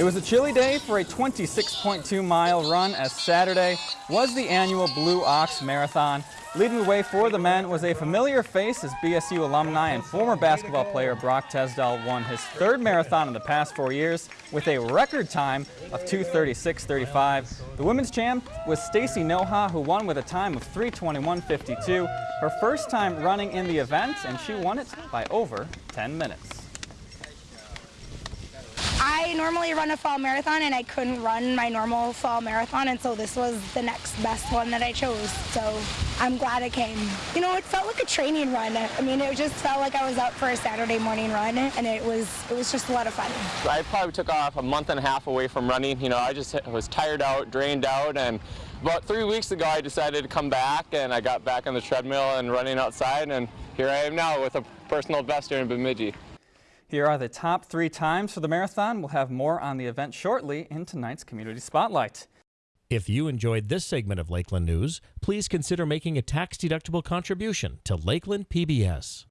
It was a chilly day for a 26.2 mile run as Saturday was the annual Blue Ox Marathon. Leading the way for the men was a familiar face as BSU alumni and former basketball player Brock Tesdall won his third marathon in the past four years with a record time of 236.35. The women's champ was Stacy Noha who won with a time of 321.52. Her first time running in the event and she won it by over 10 minutes. I normally run a fall marathon and I couldn't run my normal fall marathon and so this was the next best one that I chose. So I'm glad I came. You know, it felt like a training run. I mean, it just felt like I was out for a Saturday morning run and it was it was just a lot of fun. I probably took off a month and a half away from running. You know, I just was tired out, drained out and about three weeks ago I decided to come back and I got back on the treadmill and running outside and here I am now with a personal best here in Bemidji. Here are the top three times for the marathon. We'll have more on the event shortly in tonight's Community Spotlight. If you enjoyed this segment of Lakeland News, please consider making a tax-deductible contribution to Lakeland PBS.